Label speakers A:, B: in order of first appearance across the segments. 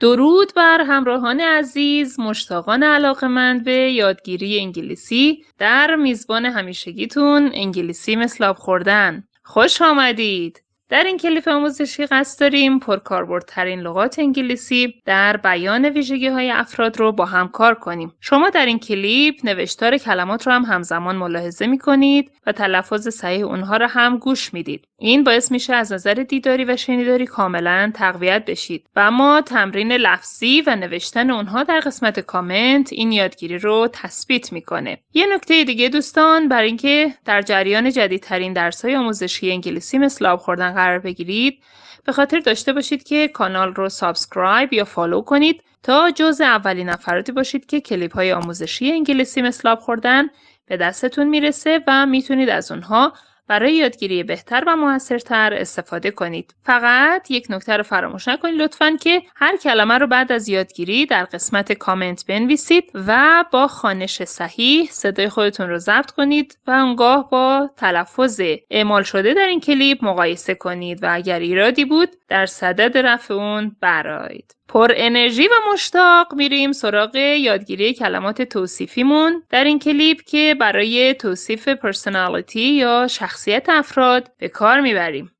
A: درود بر همراهان عزیز مشتاقان علاقمند به یادگیری انگلیسی در میزبان همیشگیتون انگلیسی مثل آب خوردن. خوش آمدید. در این کلیپ آموزشی قصد داریم پرکاربردترین لغات انگلیسی در بیان ویژگی های افراد رو با هم کار کنیم. شما در این کلیپ نوشتار کلمات رو هم همزمان ملاحظه می کنید و تلفظ صحیح اونها رو هم گوش می‌دید. این باعث میشه از نظر دیداری و شنیداری کاملا تقویت بشید و اما تمرین لفظی و نوشتن اونها در قسمت کامنت این یادگیری رو تثبیت می‌کنه. یه نکته دیگه دوستان برای اینکه در جریان جدیدترین درس‌های آموزشی انگلیسی مثل خوردن قرار بگیرید. به خاطر داشته باشید که کانال رو subscribe یا follow کنید تا جزء اولین نفراتی باشید که کلیپ های آموزشی انگلیسی مثل آب خوردن به دستتون می‌رسه و می‌تونید از اونها برای یادگیری بهتر و موثرتر استفاده کنید. فقط یک نکته رو فراموش نکنید لطفا که هر کلمه رو بعد از یادگیری در قسمت کامنت بنویسید و با خوانش صحیح صدای خودتون رو ضبط کنید و اونگاه با تلفظ اعمال شده در این کلیپ مقایسه کنید و اگر ایرادی بود در صدد رفع اون برایید. پر انرژی و مشتاق میریم سراغ یادگیری کلمات توصیفیمون در این کلیپ که برای توصیف پرسنالیتی یا شخصیت افراد به کار می‌بریم.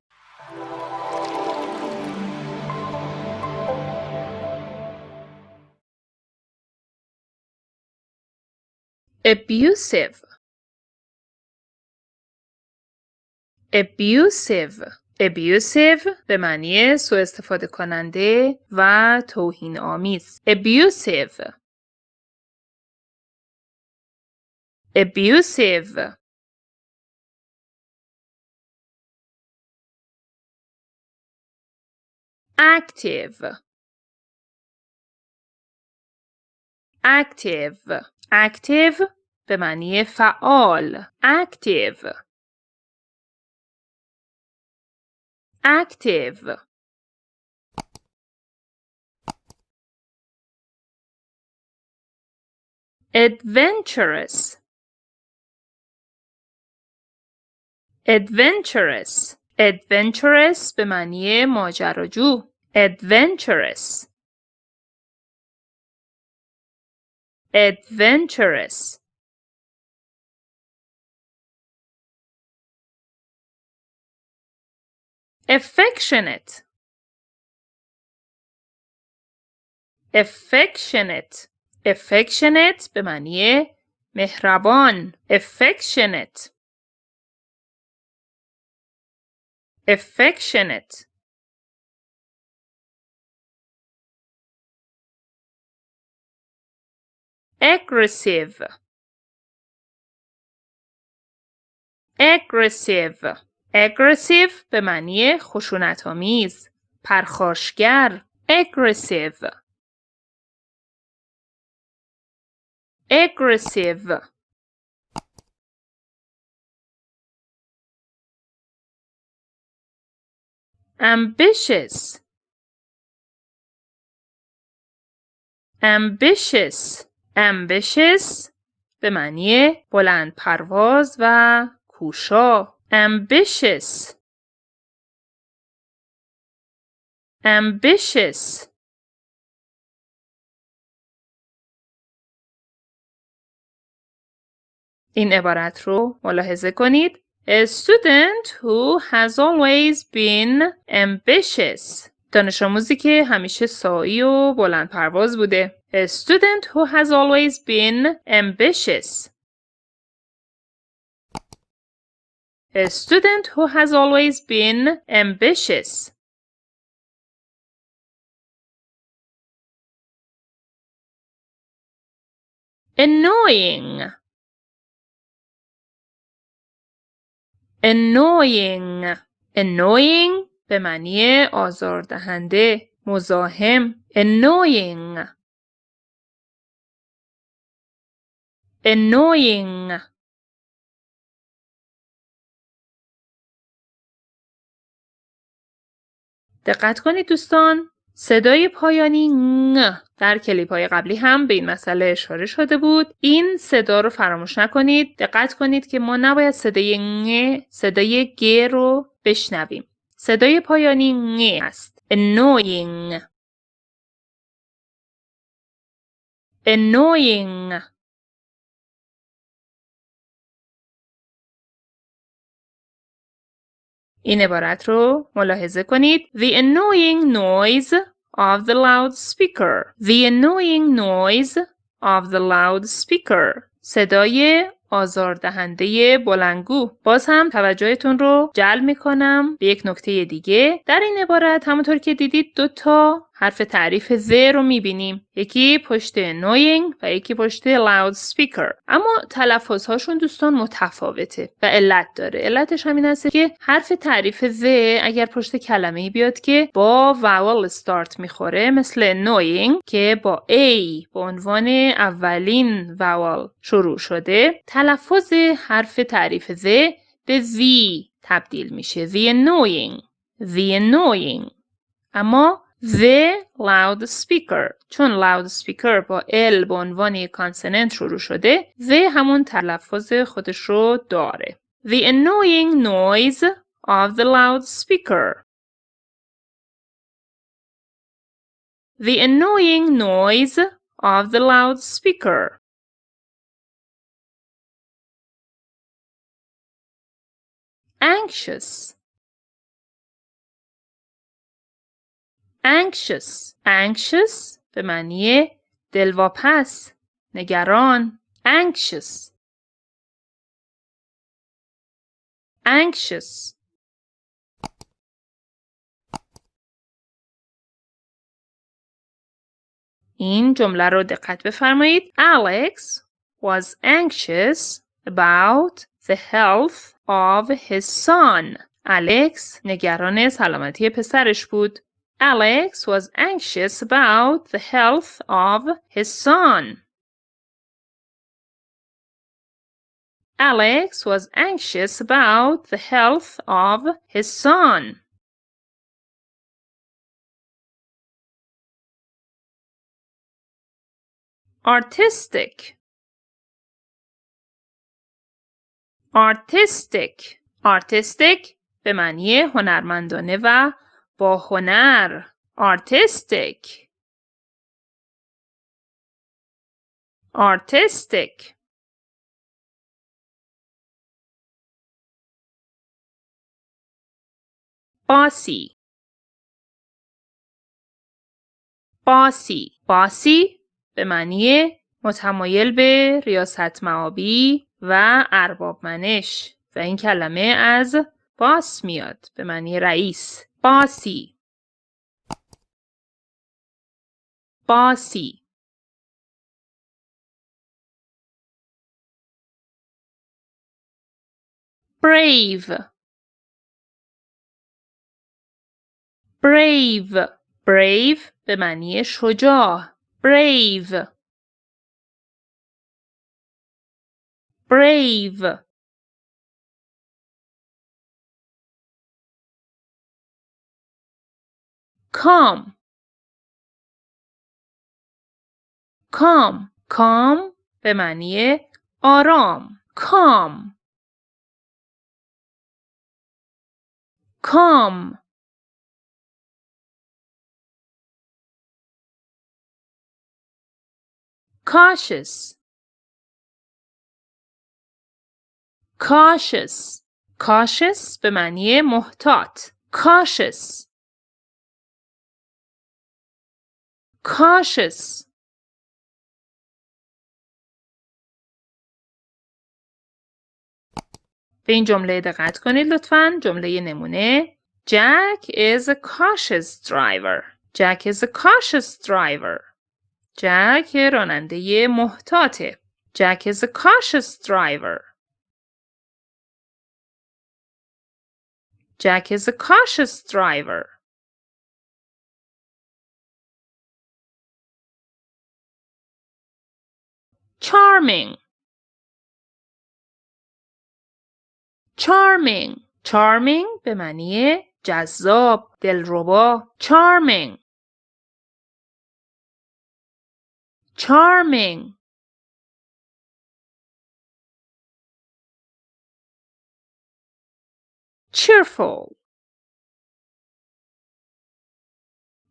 A: abusive. Abusive. Abusive به معنی سوء استفاده کننده و توهین آمیز. Abusive. Abusive. active active active به معنی فعال active active adventurous adventurous Adventurous به معنی ماجراجو adventurous adventurous affectionate affectionate affectionate به معنی مهربان affectionate affectionate aggressive aggressive aggressive به معنی خشونت آمیز پرخاشگر aggressive aggressive ambitious ambitious ambitious به معنی بلند پرواز و کوشا ambitious ambitious این عبارت رو ملاحظه کنید A student who has always been ambitious دانش آموزی که همیشه سایی و بلند پرواز بوده A student who has always been ambitious A student who has always been ambitious. Annoying. Annoying. Annoying به معنی آزاردهنده مزاحم. Annoying. Annoying. دقت کنید دوستان. صدای پایانی در کلیپ های قبلی هم به این مسئله اشاره شده بود. این صدا رو فراموش نکنید. دقت کنید که ما نباید صدای ن صدای گ رو بشنویم. صدای پایانی ن است. annoying. annoying. این عبارت رو ملاحظه کنید. The annoying noise of the loudspeaker. The annoying noise of the loudspeaker. صدای آزاردهنده بلنگو باز هم توجهتون رو جلب می‌کنم به یک نکته دیگه در این عبارت همونطور که دیدید دو تا حرف تعریف ذ رو می‌بینیم. یکی پشت annoying و یکی پشت loud speaker اما تلفظ هاشون دوستان متفاوته و علت داره. علتش همین هست که حرف تعریف ذ اگر پشت کلمه بیاد که با vowel start می‌خوره مثل annoying که با a به عنوان اولین vowel شروع شده تلفظ حرف تعریف ذ به v تبدیل میشه. the annoying the annoying اما the loudspeaker چون loudspeaker با L به عنوان کانسننت شروع شده the همون تلفظ خودش رو داره the annoying noise of the loudspeaker the annoying noise of the loudspeaker anxious anxious anxious به معنی دلواپس نگران anxious anxious این جمله رو دقت بفرمایید Alex was anxious about the health of his son. الکس نگران سلامتی پسرش بود. Alex was anxious about the health of his son. Alex was anxious about the health of his son. Artistic Artistic Artistic به معنی هنرمندانه و با هنر artistic. Artistic. باسی باسی باسی به معنی متمایل به ریاست معابی و ارباب منش و این کلمه از باس میاد به معنی رئیس. bossy bossy brave brave brave به معنی شجاع brave brave Calm calm calm به معنی آرام calm calm cautious cautious cautious به معنی محتاط cautious cautious به این جمله دقت کنید لطفا جمله نمونه Jack is a cautious driver Jack is a cautious driver Jack راننده محتاطه Jack is a cautious driver Jack is a cautious driver charming charming charming به معنی جذاب دلربا charming charming cheerful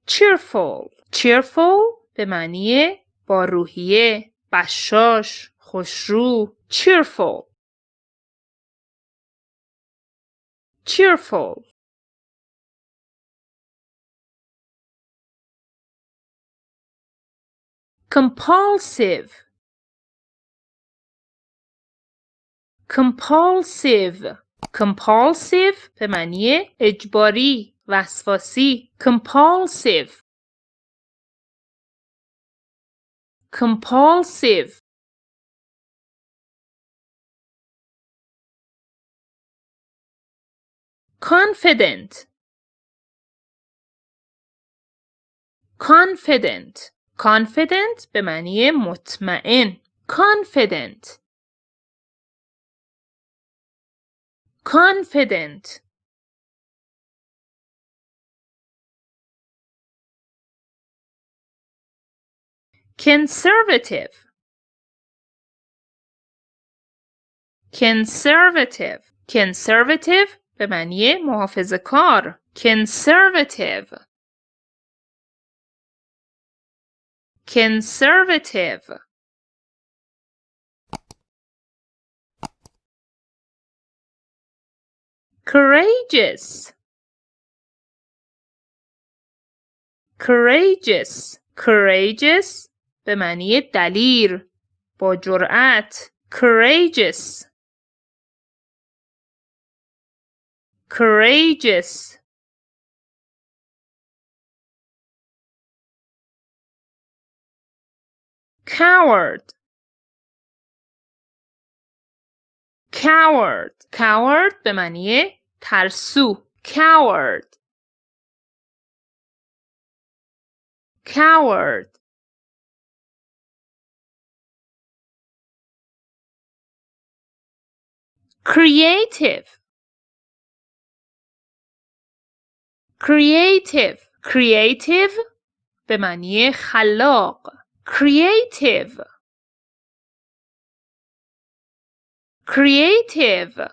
A: cheerful cheerful به معنی با روحیه بشاش خوشرو cheerful cheerful compulsive compulsive compulsive به معنی اجباری وسواسی compulsive compulsive confident confident confident به معنی مطمئن confident confident conservative conservative conservative به معنی محافظ کار conservative conservative courageous courageous courageous به معنی دلیر با جرأت courageous courageous coward coward coward به معنی ترسو coward coward creative creative creative به معنی خلاق creative creative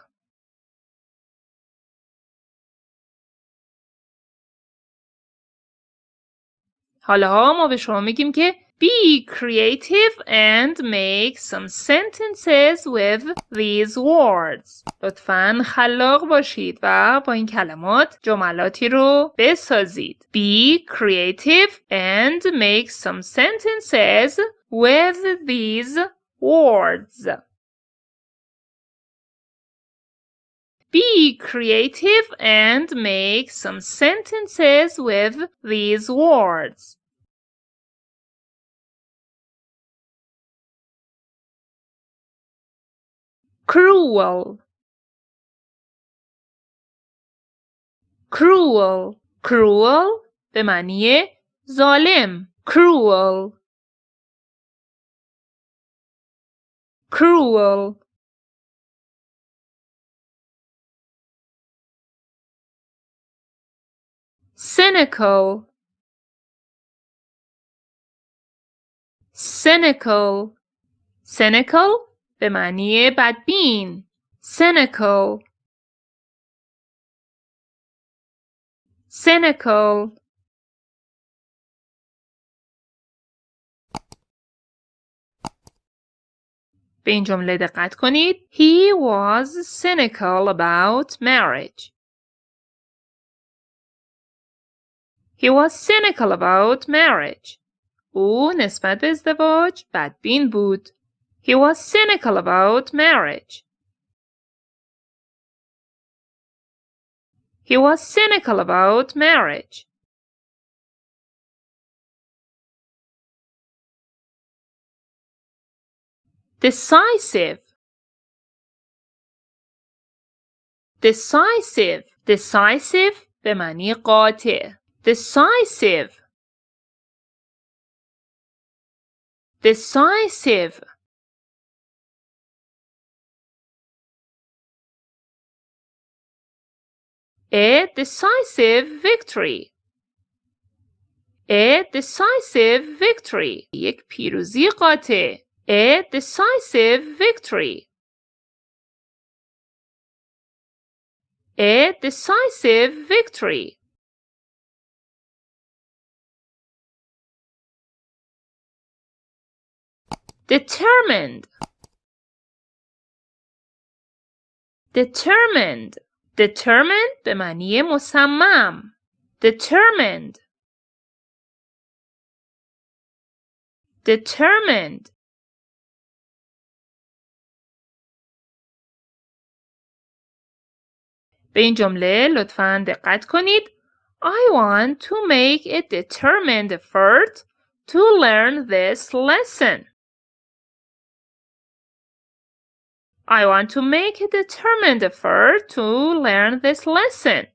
A: حالا ما به شما میگیم که be creative and make some sentences with these words. لطفا خلاق باشید و با این کلمات جملاتی رو بسازید. Be creative and make some sentences with these words. Be creative and make some sentences with these words. cruel cruel cruel به معنی ظالم cruel cruel cynical cynical cynical به معنی بدبین cynical cynical به این جمله دقت کنید He was cynical about marriage. He was cynical about marriage. او نسبت به ازدواج بدبین بود. He was cynical about marriage. He was cynical about marriage. Decisive. Decisive. Decisive به معنی قاطع. Decisive. Decisive. A decisive victory. A decisive victory. یک پیروزی قاطع. A decisive victory. A decisive victory. determined determined determined به معنی مصمم determined determined به این جمله لطفاً دقت کنید. I want to make a determined effort to learn this lesson. I want to make a determined effort to learn this lesson.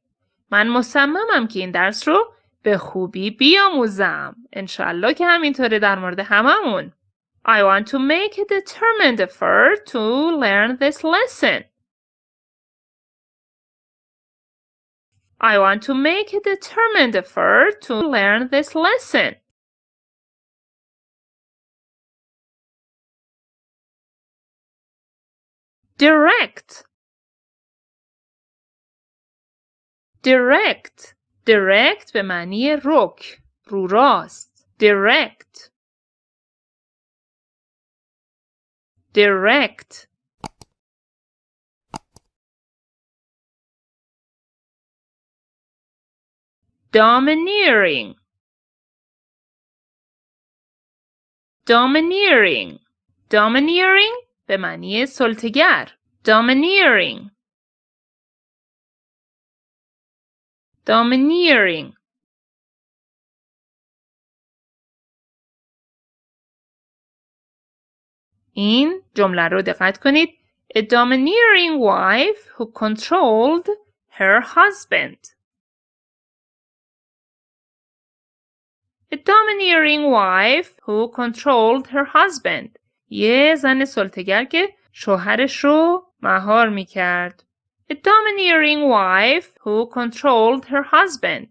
A: من مصممم که این درس رو به خوبی بیاموزم. انشالله که همینطوره در مورد هممون. I want to make a determined effort to learn this lesson. I want to make a determined effort to learn this lesson. Direct direct direct به معنی رک رو راست direct direct domineering domineering domineering به معنی سلطگر domineering domineering این جمله رو دقت کنید A domineering wife who controlled her husband A domineering wife who controlled her husband. یه زن سلطگر که شوهرش رو مهار می کرد. A domineering wife who controlled her husband.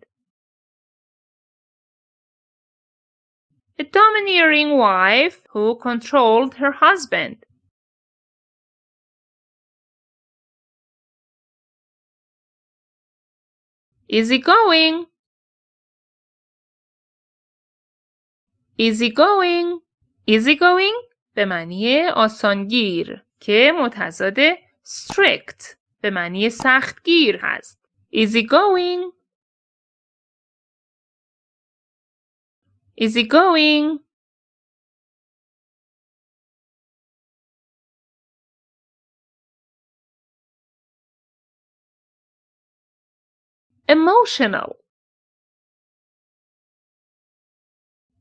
A: A domineering wife who controlled her husband. Easy going. easy going easy going به معنی آسانگیر که متضاد strict به معنی سختگیر هست easy going easy going emotional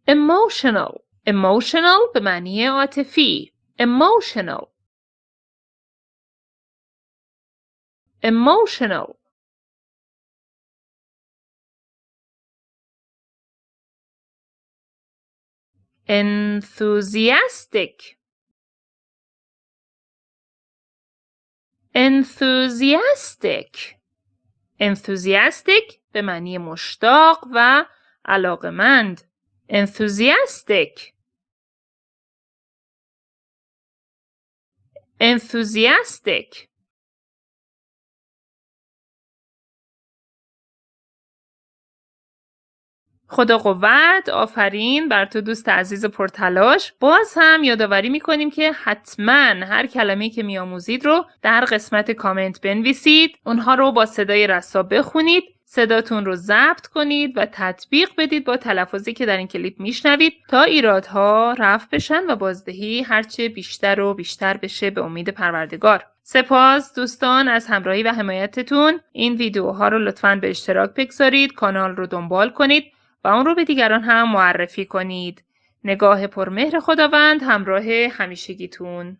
A: emotional emotional به معنی عاطفی emotional emotional enthusiastic enthusiastic enthusiastic به معنی مشتاق و علاقمند enthusiastic enthusiastic خدا قوت آفرین بر تو دوست عزیز پرتلاش. باز هم یادآوری می‌کنیم که حتما هر کلمه که میآموزید رو در قسمت کامنت بنویسید. اونها رو با صدای رسا بخونید صداتون رو ضبط کنید و تطبیق بدید با تلفظی که در این کلیپ میشنوید تا ایرادها رفع بشن و بازدهی هرچه بیشتر و بیشتر بشه به امید پروردگار. سپاس دوستان از همراهی و حمایتتون. این ویدیوها رو لطفا به اشتراک بگذارید کانال رو دنبال کنید. و اون رو به دیگران هم معرفی کنید. نگاه پرمهر خداوند همراه همیشگیتون